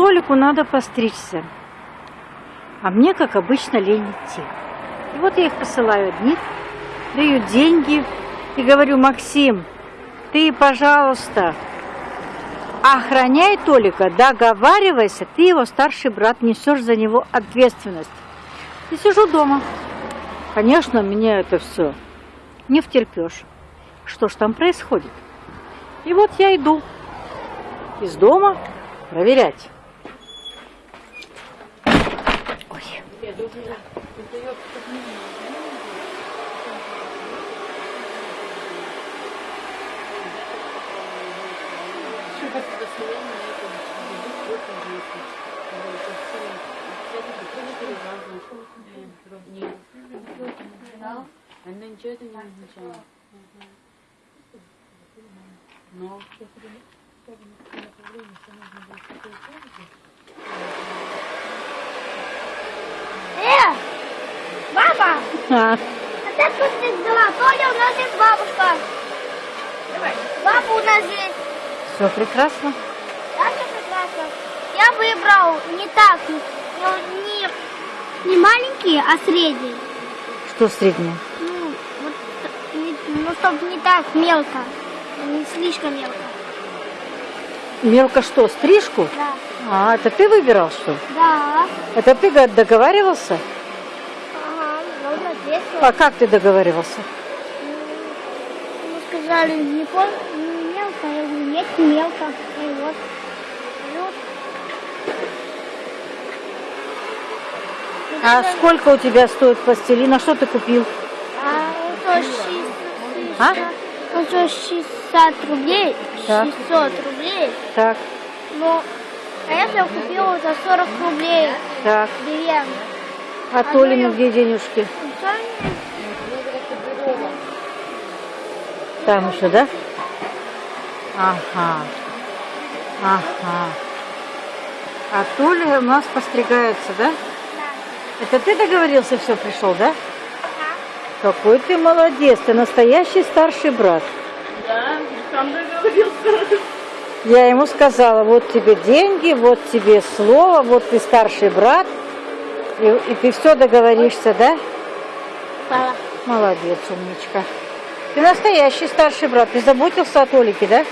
Толику надо постричься. А мне, как обычно, лень идти. И вот я их посылаю одних, даю деньги и говорю, Максим, ты, пожалуйста, охраняй Толика, договаривайся, ты его старший брат, несешь за него ответственность. И сижу дома. Конечно, меня это все не втерпешь. Что ж там происходит? И вот я иду из дома проверять. Она ничего это не означало. Но Э, баба, А, а ты тут взяла? Толя, у нас есть бабушка. Баба у нас есть. все прекрасно. Да, все прекрасно. Я выбрал не так, не, не, не маленькие, а средние. Что среднее? Ну, вот, не- ну, чтобы не так мелко, не слишком мелко. Мелко что, стрижку? Да. А, это ты выбирал что? Да. Это ты договаривался? А как ты договаривался? Мы сказали, не пол, не мелко. Я говорю, нет, не мелко. И вот. Вот. А сколько у тебя стоит пластилин? А что ты купил? А 60, А? он стоит 60 рублей, Так. 600 рублей. Так, Но, а я же купила за 40 рублей так. деревне. А Толины где денежки? Там еще, да? Ага. Ага. А Толя у нас постригается, да? Это ты договорился, все пришел, да? Какой ты молодец, ты настоящий старший брат. да, сам договорился. Я ему сказала, вот тебе деньги, вот тебе слово, вот ты старший брат, и, и ты все договоришься, да? Пала. Молодец, умничка. Ты настоящий старший брат, ты заботился о Толике, да?